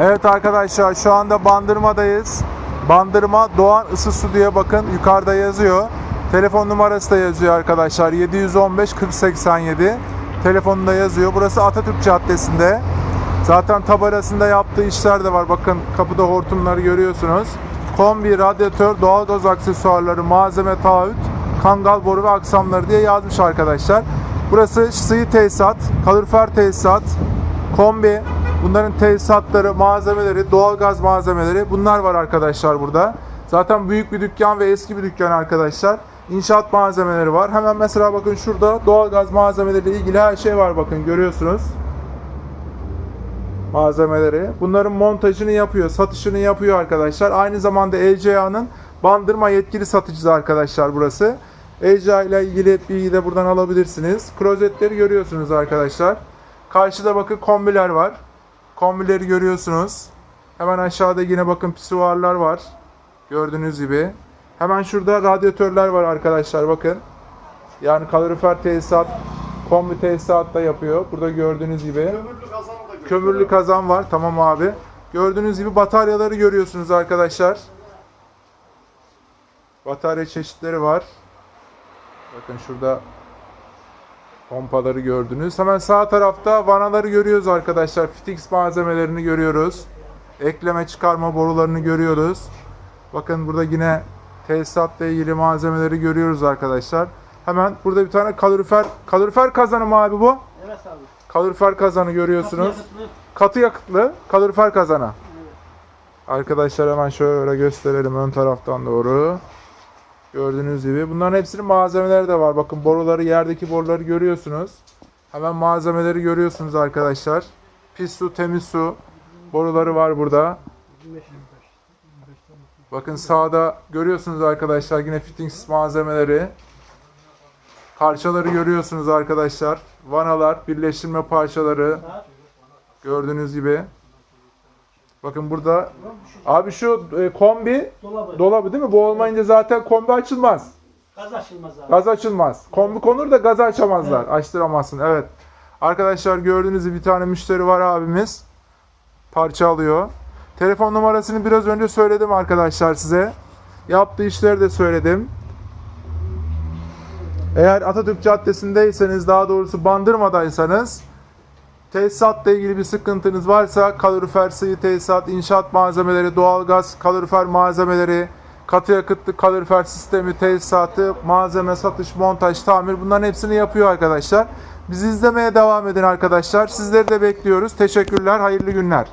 Evet arkadaşlar şu anda Bandırma'dayız. Bandırma Doğan Isı Su bakın yukarıda yazıyor. Telefon numarası da yazıyor arkadaşlar. 715 4087. Telefonunda yazıyor. Burası Atatürk Caddesi'nde. Zaten tabelasında yaptığı işler de var. Bakın kapıda hortumları görüyorsunuz. Kombi, radyatör, doğalgaz aksesuarları, malzeme, taahhüt, kangal boru ve aksamları diye yazmış arkadaşlar. Burası sıvı tesisat, kalorifer tesisat, kombi, bunların tesisatları, malzemeleri, doğalgaz malzemeleri bunlar var arkadaşlar burada. Zaten büyük bir dükkan ve eski bir dükkan arkadaşlar. İnşaat malzemeleri var. Hemen mesela bakın şurada doğalgaz malzemeleriyle ilgili her şey var bakın görüyorsunuz malzemeleri. Bunların montajını yapıyor, satışını yapıyor arkadaşlar. Aynı zamanda LCA'nın bandırma yetkili satıcısı arkadaşlar burası. LCA ile ilgili bilgi de buradan alabilirsiniz. Klozetleri görüyorsunuz arkadaşlar. Karşıda bakın kombiler var. Kombileri görüyorsunuz. Hemen aşağıda yine bakın pisuarlar var. Gördüğünüz gibi. Hemen şurada radyatörler var arkadaşlar bakın. Yani kalorifer tesisat, kombi tesisat da yapıyor. Burada gördüğünüz gibi. Kömürlü da. Kömürlü kazan var. Tamam abi. Gördüğünüz gibi bataryaları görüyorsunuz arkadaşlar. Batarya çeşitleri var. Bakın şurada pompaları gördünüz. Hemen sağ tarafta vanaları görüyoruz arkadaşlar. Fitix malzemelerini görüyoruz. Ekleme çıkarma borularını görüyoruz. Bakın burada yine tesisatla ilgili malzemeleri görüyoruz arkadaşlar. Hemen burada bir tane kalorifer kalorifer kazanı mı abi bu? Evet abi. Kalorifer kazanı görüyorsunuz. Yakıtlı. Katı yakıtlı kalorifer kazana. Arkadaşlar hemen şöyle gösterelim ön taraftan doğru. Gördüğünüz gibi. Bunların hepsinin malzemeleri de var. Bakın boruları, yerdeki boruları görüyorsunuz. Hemen malzemeleri görüyorsunuz arkadaşlar. Pis su, temiz su boruları var burada. Bakın sağda görüyorsunuz arkadaşlar yine fittings malzemeleri. Parçaları görüyorsunuz arkadaşlar. Vanalar, birleştirme parçaları. Gördüğünüz gibi. Bakın burada abi şu e, kombi Dolabı. dolabı değil mi? Bu olmayınca zaten kombi açılmaz. Gaz açılmaz abi. Gaz açılmaz. Kombi konur da gazı açamazlar. Açtıramazsın. Evet. Arkadaşlar gördüğünüz gibi bir tane müşteri var abimiz. Parça alıyor. Telefon numarasını biraz önce söyledim arkadaşlar size. Yaptığı işleri de söyledim. Eğer Atatürk Caddesi'ndeyseniz daha doğrusu Bandırma'daysanız tesisatla ilgili bir sıkıntınız varsa kalorifer, sıvı tesisat, inşaat malzemeleri, doğalgaz, kalorifer malzemeleri, katı yakıtlı kalorifer sistemi, tesisatı, malzeme, satış, montaj, tamir bunların hepsini yapıyor arkadaşlar. Bizi izlemeye devam edin arkadaşlar. Sizleri de bekliyoruz. Teşekkürler, hayırlı günler.